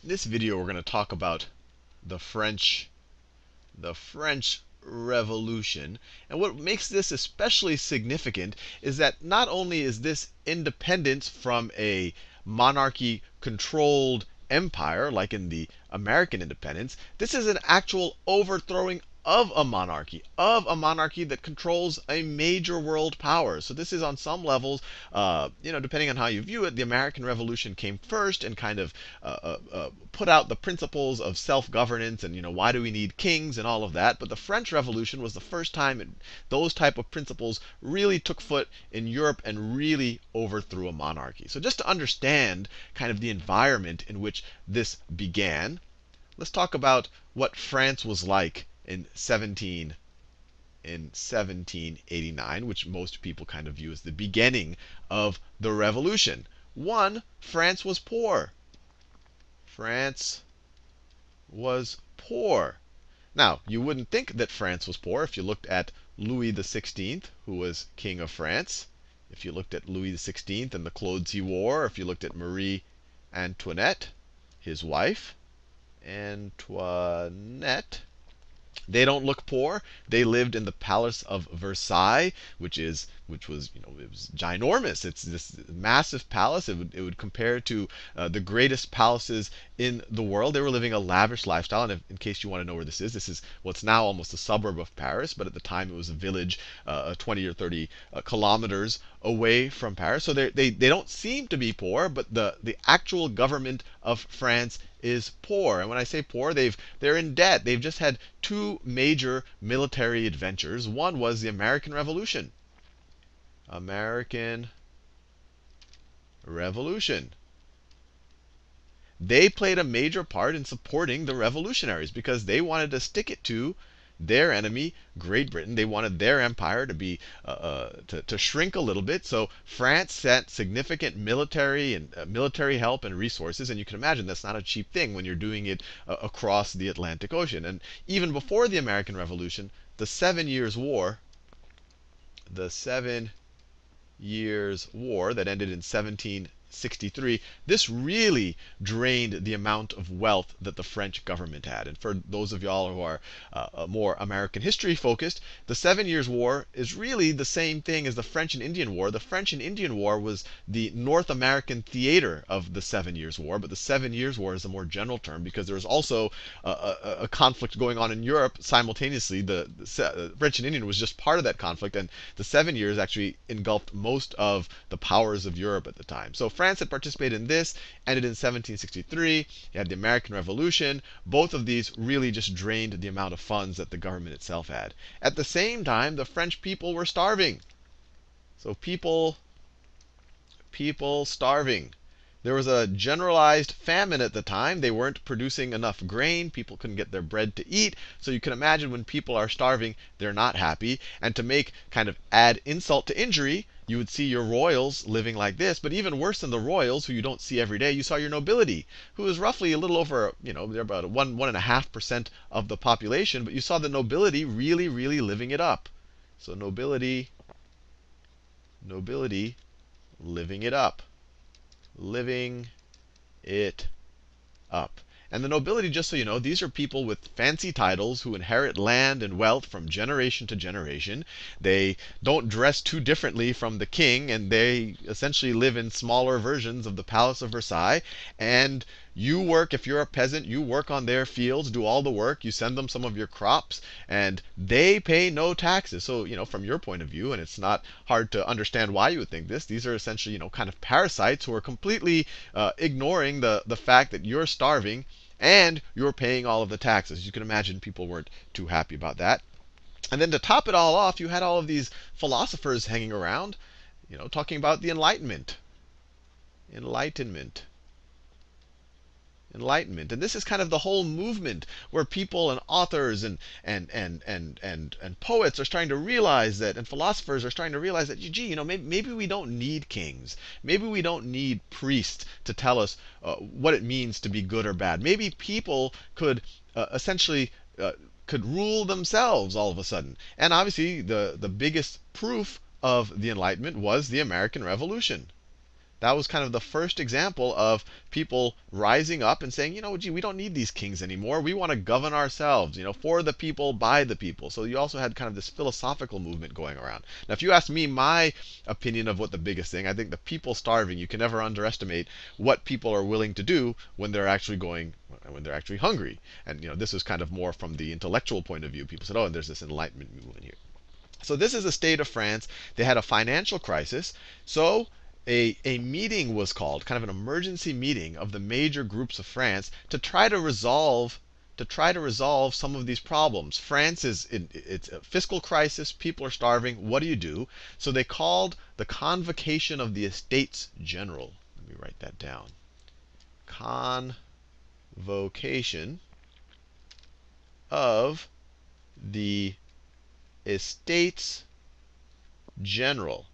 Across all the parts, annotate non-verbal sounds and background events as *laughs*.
In this video, we're going to talk about the French, the French Revolution. And what makes this especially significant is that not only is this independence from a monarchy controlled empire, like in the American independence, this is an actual overthrowing of a monarchy, of a monarchy that controls a major world power. So this is on some levels, uh, you know, depending on how you view it, the American Revolution came first and kind of uh, uh, uh put out the principles of self-governance and you know why do we need kings and all of that. But the French Revolution was the first time it, those type of principles really took foot in Europe and really overthrew a monarchy. So just to understand kind of the environment in which this began, let's talk about what France was like in 17 in 1789, which most people kind of view as the beginning of the revolution. One, France was poor. France was poor. Now, you wouldn't think that France was poor if you looked at Louis XVI, who was king of France. If you looked at Louis XVI and the clothes he wore, if you looked at Marie Antoinette, his wife, Antoinette, they don't look poor. They lived in the Palace of Versailles, which is which was you know it was ginormous. It's this massive palace. It would it would compare to uh, the greatest palaces in the world. They were living a lavish lifestyle. And if, in case you want to know where this is, this is what's now almost a suburb of Paris, but at the time it was a village, uh, 20 or 30 uh, kilometers away from Paris. So they they they don't seem to be poor, but the the actual government of France is poor. And when I say poor, they've they're in debt. They've just had two major military adventures. One was the American Revolution. American Revolution. They played a major part in supporting the revolutionaries because they wanted to stick it to their enemy, Great Britain. They wanted their empire to be uh, uh, to, to shrink a little bit. So France sent significant military and uh, military help and resources, and you can imagine that's not a cheap thing when you're doing it uh, across the Atlantic Ocean. And even before the American Revolution, the Seven Years' War, the Seven Years' War that ended in 17 63, this really drained the amount of wealth that the French government had. And for those of y'all who are uh, more American history focused, the Seven Years' War is really the same thing as the French and Indian War. The French and Indian War was the North American theater of the Seven Years' War, but the Seven Years' War is a more general term because there was also a, a, a conflict going on in Europe simultaneously. The, the uh, French and Indian was just part of that conflict, and the Seven Years actually engulfed most of the powers of Europe at the time. So France had participated in this, ended in 1763. You had the American Revolution. Both of these really just drained the amount of funds that the government itself had. At the same time, the French people were starving. So people, people starving. There was a generalized famine at the time. They weren't producing enough grain. People couldn't get their bread to eat. So you can imagine when people are starving, they're not happy. And to make kind of add insult to injury, you would see your royals living like this. But even worse than the royals, who you don't see every day, you saw your nobility, who is roughly a little over, you know, they're about one one and a half percent of the population. But you saw the nobility really, really living it up. So nobility, nobility, living it up living it up. And the nobility, just so you know, these are people with fancy titles who inherit land and wealth from generation to generation. They don't dress too differently from the king, and they essentially live in smaller versions of the Palace of Versailles. And you work, if you're a peasant, you work on their fields, do all the work, you send them some of your crops, and they pay no taxes. So, you know, from your point of view, and it's not hard to understand why you would think this, these are essentially, you know, kind of parasites who are completely uh, ignoring the, the fact that you're starving and you're paying all of the taxes. You can imagine people weren't too happy about that. And then to top it all off, you had all of these philosophers hanging around, you know, talking about the Enlightenment. Enlightenment enlightenment. And this is kind of the whole movement where people and authors and and and and and and poets are starting to realize that, and philosophers are starting to realize that, gee, you know, maybe, maybe we don't need kings. Maybe we don't need priests to tell us uh, what it means to be good or bad. Maybe people could uh, essentially uh, could rule themselves all of a sudden. And obviously, the the biggest proof of the Enlightenment was the American Revolution. That was kind of the first example of people rising up and saying, you know, gee, we don't need these kings anymore. We want to govern ourselves, you know, for the people, by the people. So you also had kind of this philosophical movement going around. Now, if you ask me my opinion of what the biggest thing, I think the people starving, you can never underestimate what people are willing to do when they're actually going, when they're actually hungry. And, you know, this is kind of more from the intellectual point of view. People said, oh, and there's this enlightenment movement here. So this is the state of France. They had a financial crisis. So a, a meeting was called, kind of an emergency meeting of the major groups of France to try to resolve to try to resolve some of these problems. France is in it's a fiscal crisis, people are starving, what do you do? So they called the convocation of the estates general. Let me write that down. Convocation of the estates general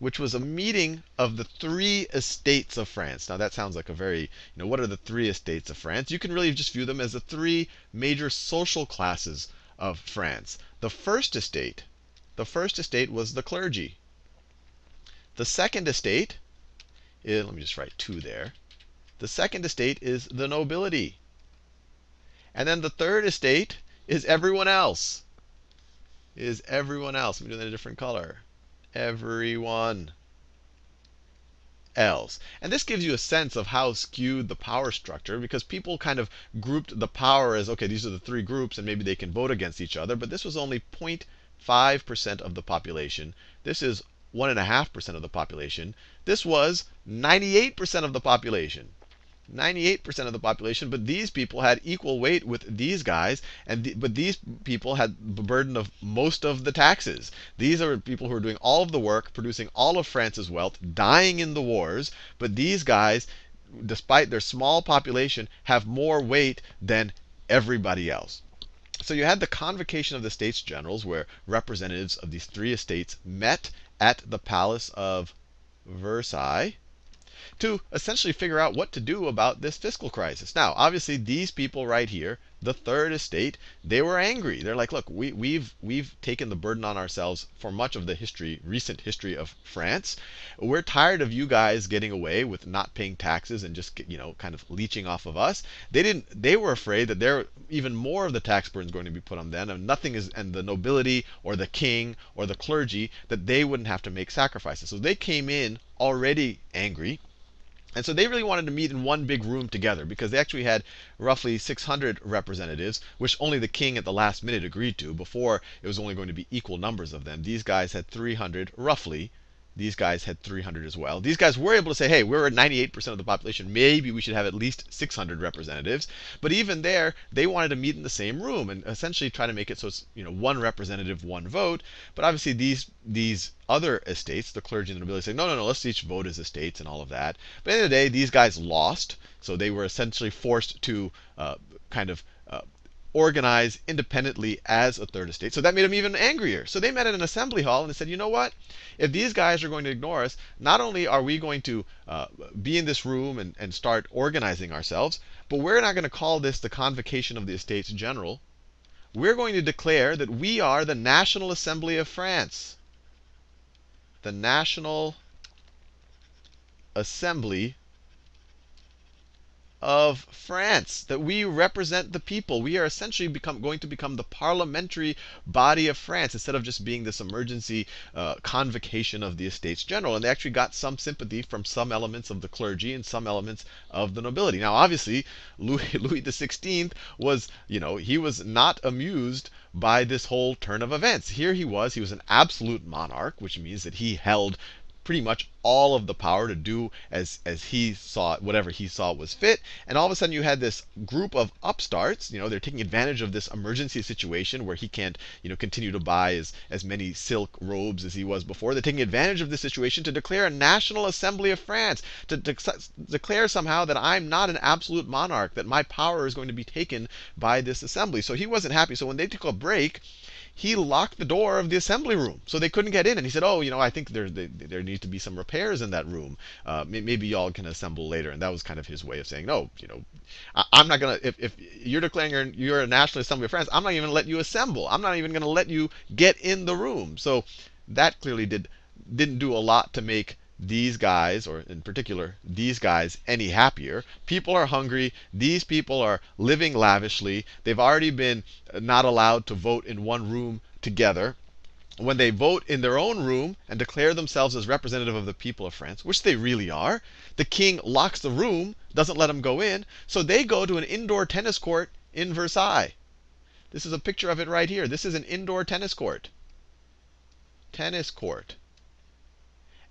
which was a meeting of the three estates of France. Now that sounds like a very, you know, what are the three estates of France? You can really just view them as the three major social classes of France. The first estate, the first estate was the clergy. The second estate, is, let me just write two there. The second estate is the nobility. And then the third estate is everyone else. Is everyone else. Let me do that in a different color everyone else. And this gives you a sense of how skewed the power structure, because people kind of grouped the power as, okay, these are the three groups, and maybe they can vote against each other. But this was only 0.5% of the population. This is 1.5% of the population. This was 98% of the population. 98% of the population, but these people had equal weight with these guys, and the, but these people had the burden of most of the taxes. These are people who are doing all of the work, producing all of France's wealth, dying in the wars, but these guys, despite their small population, have more weight than everybody else. So you had the convocation of the states generals, where representatives of these three estates met at the palace of Versailles to essentially figure out what to do about this fiscal crisis. Now, obviously, these people right here, the third estate, they were angry. They're like, look, we, we've we've taken the burden on ourselves for much of the history, recent history of France. We're tired of you guys getting away with not paying taxes and just you know kind of leeching off of us. They didn't. They were afraid that there even more of the tax burden is going to be put on them, and nothing is, and the nobility or the king or the clergy that they wouldn't have to make sacrifices. So they came in already angry and so they really wanted to meet in one big room together because they actually had roughly 600 representatives, which only the king at the last minute agreed to. Before, it was only going to be equal numbers of them. These guys had 300 roughly these guys had 300 as well. These guys were able to say, hey, we're at 98% of the population. Maybe we should have at least 600 representatives. But even there, they wanted to meet in the same room and essentially try to make it so it's you know one representative, one vote. But obviously these these other estates, the clergy and the nobility, say, no, no, no, let's each vote as estates and all of that. But at the end of the day, these guys lost. So they were essentially forced to uh, kind of uh, organize independently as a third estate. So that made them even angrier. So they met in an assembly hall and they said, you know what? If these guys are going to ignore us, not only are we going to uh, be in this room and, and start organizing ourselves, but we're not going to call this the convocation of the Estates General. We're going to declare that we are the National Assembly of France. The National Assembly of France, that we represent the people. We are essentially become, going to become the parliamentary body of France instead of just being this emergency uh, convocation of the Estates General. And they actually got some sympathy from some elements of the clergy and some elements of the nobility. Now, obviously, Louis, *laughs* Louis XVI was, you know, he was not amused by this whole turn of events. Here he was, he was an absolute monarch, which means that he held pretty much all of the power to do as as he saw whatever he saw was fit. And all of a sudden you had this group of upstarts, you know, they're taking advantage of this emergency situation where he can't, you know, continue to buy as, as many silk robes as he was before. They're taking advantage of this situation to declare a National Assembly of France, to de declare somehow that I'm not an absolute monarch, that my power is going to be taken by this assembly. So he wasn't happy. So when they took a break, he locked the door of the assembly room so they couldn't get in. And he said, "Oh, you know, I think there there, there needs to be some repairs in that room. Uh, maybe y'all can assemble later." And that was kind of his way of saying, "No, you know, I, am not gonna. If, if you're declaring you're, you're a National Assembly of France, I'm not even let you assemble. I'm not even gonna let you get in the room." So that clearly did didn't do a lot to make these guys, or in particular, these guys, any happier. People are hungry. These people are living lavishly. They've already been uh, not allowed to vote in one room together. When they vote in their own room and declare themselves as representative of the people of France, which they really are, the king locks the room, doesn't let them go in, so they go to an indoor tennis court in Versailles. This is a picture of it right here. This is an indoor tennis court. Tennis court.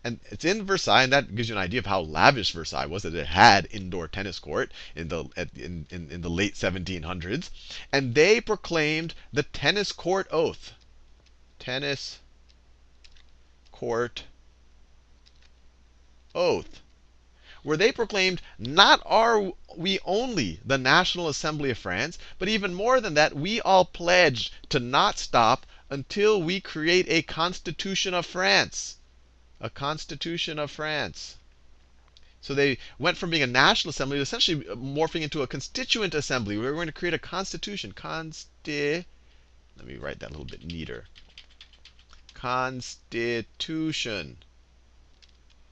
And it's in Versailles, and that gives you an idea of how lavish Versailles was, that it had indoor tennis court in the, in, in, in the late 1700s. And they proclaimed the tennis court oath. Tennis court oath where they proclaimed, Not are we only the National Assembly of France, but even more than that, we all pledge to not stop until we create a Constitution of France a constitution of France. So they went from being a national assembly to essentially morphing into a constituent assembly. We were going to create a constitution. Consti. Let me write that a little bit neater. Constitution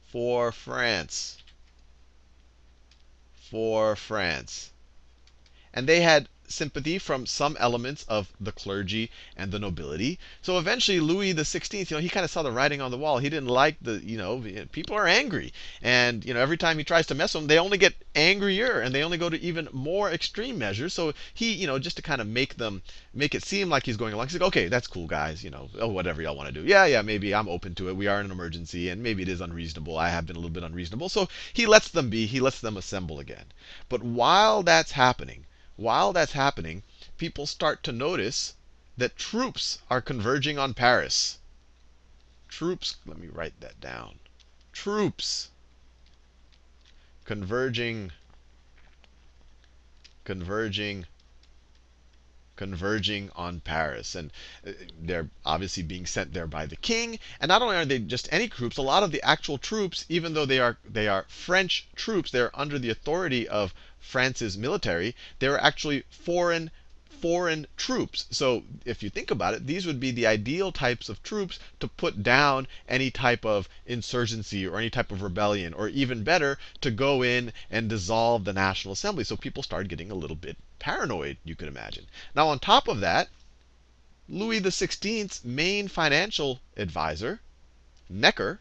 for France. For France. And they had sympathy from some elements of the clergy and the nobility. So eventually, Louis XVI, you know, he kind of saw the writing on the wall. He didn't like the, you know, people are angry, and you know, every time he tries to mess with them, they only get angrier, and they only go to even more extreme measures. So he, you know, just to kind of make them, make it seem like he's going along, he's like, okay, that's cool, guys, you know, oh, whatever y'all want to do. Yeah, yeah, maybe I'm open to it. We are in an emergency, and maybe it is unreasonable. I have been a little bit unreasonable. So he lets them be. He lets them assemble again. But while that's happening, while that's happening, people start to notice that troops are converging on Paris. Troops, let me write that down. Troops converging, converging converging on Paris. And uh, they're obviously being sent there by the king. And not only are they just any troops, a lot of the actual troops, even though they are they are French troops, they're under the authority of France's military, they're actually foreign foreign troops. So if you think about it, these would be the ideal types of troops to put down any type of insurgency or any type of rebellion, or even better, to go in and dissolve the National Assembly. So people started getting a little bit paranoid, you could imagine. Now, on top of that, Louis XVI's main financial advisor, Necker,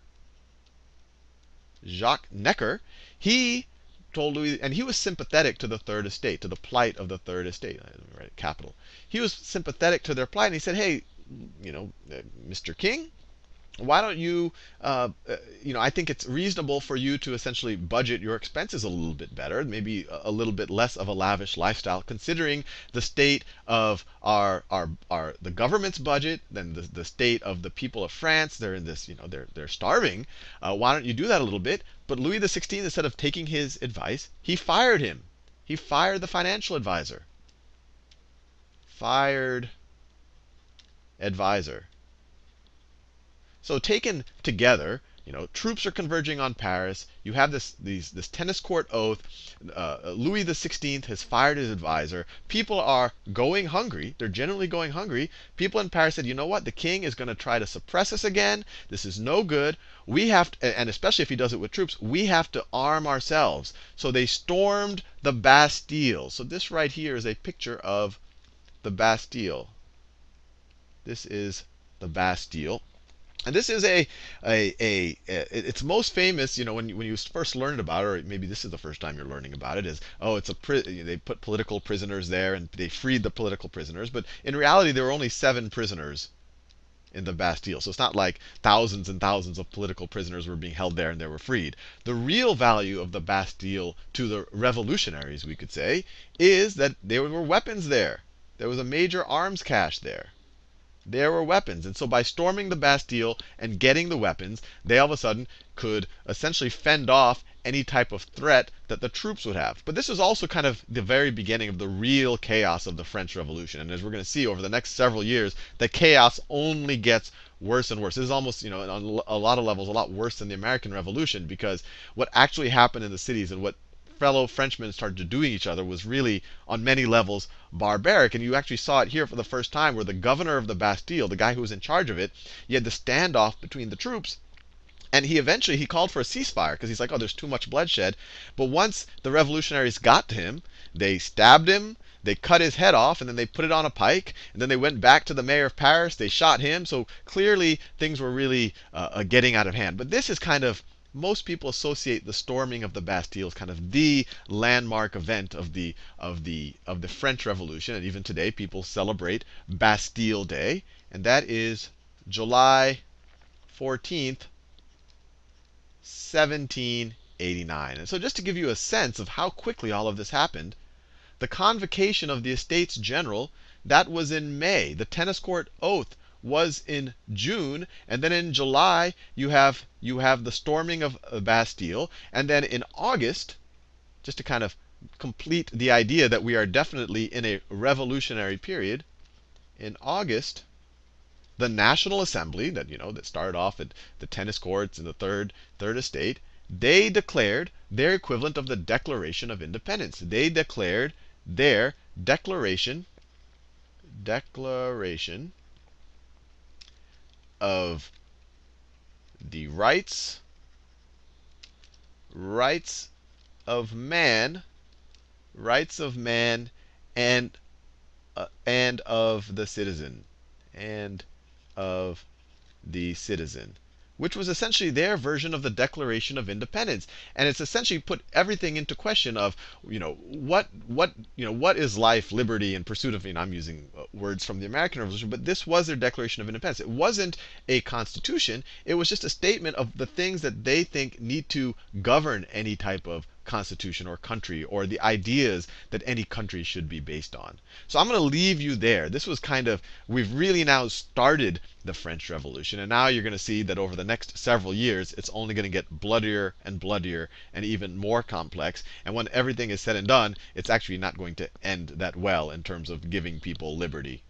Jacques Necker, he told Louis, and he was sympathetic to the Third Estate, to the plight of the Third Estate, capital. He was sympathetic to their plight, and he said, hey, you know, uh, Mr. King, why don't you, uh, you know, I think it's reasonable for you to essentially budget your expenses a little bit better, maybe a, a little bit less of a lavish lifestyle, considering the state of our, our, our the government's budget, then the, the state of the people of France. They're in this, you know, they're, they're starving. Uh, why don't you do that a little bit? But Louis XVI, instead of taking his advice, he fired him. He fired the financial advisor. Fired advisor. So taken together, you know, troops are converging on Paris. You have this these, this tennis court oath. Uh, Louis XVI has fired his advisor. People are going hungry. They're generally going hungry. People in Paris said, you know what? The king is going to try to suppress us again. This is no good. We have to, and especially if he does it with troops, we have to arm ourselves. So they stormed the Bastille. So this right here is a picture of the Bastille. This is the Bastille. And this is a, a, a, a, it's most famous, you know, when when you first learned about it, or maybe this is the first time you're learning about it, is, oh, it's a, they put political prisoners there and they freed the political prisoners. But in reality, there were only seven prisoners in the Bastille. So it's not like thousands and thousands of political prisoners were being held there and they were freed. The real value of the Bastille to the revolutionaries, we could say, is that there were weapons there. There was a major arms cache there there were weapons. And so by storming the Bastille and getting the weapons, they all of a sudden could essentially fend off any type of threat that the troops would have. But this is also kind of the very beginning of the real chaos of the French Revolution. And as we're going to see over the next several years, the chaos only gets worse and worse. This is almost, you know, on a lot of levels, a lot worse than the American Revolution because what actually happened in the cities and what fellow Frenchmen started to doing each other was really, on many levels, barbaric. And you actually saw it here for the first time, where the governor of the Bastille, the guy who was in charge of it, you had the standoff between the troops. And he eventually he called for a ceasefire because he's like, oh, there's too much bloodshed. But once the revolutionaries got to him, they stabbed him, they cut his head off, and then they put it on a pike, and then they went back to the mayor of Paris. They shot him. So clearly things were really uh, uh getting out of hand. But this is kind of most people associate the storming of the Bastille as kind of the landmark event of the of the of the French Revolution, and even today people celebrate Bastille Day, and that is July 14th, 1789. And so just to give you a sense of how quickly all of this happened, the convocation of the Estates General, that was in May. The tennis court oath was in June, and then in July you have you have the storming of uh, Bastille, and then in August, just to kind of complete the idea that we are definitely in a revolutionary period, in August the National Assembly that you know that started off at the tennis courts in the third third estate, they declared their equivalent of the Declaration of Independence. They declared their declaration declaration of the rights rights of man rights of man and uh, and of the citizen and of the citizen, which was essentially their version of the Declaration of Independence. And it's essentially put everything into question of, you know, what what you know what is life, liberty, and pursuit of. You know, I'm using uh, words from the American Revolution, but this was their Declaration of Independence. It wasn't a constitution. It was just a statement of the things that they think need to govern any type of constitution or country or the ideas that any country should be based on. So I'm going to leave you there. This was kind of, we've really now started the French Revolution. And now you're going to see that over the next several years, it's only going to get bloodier and bloodier and even more complex. And when everything is said and done, it's actually not going to end that well in terms of giving people liberty.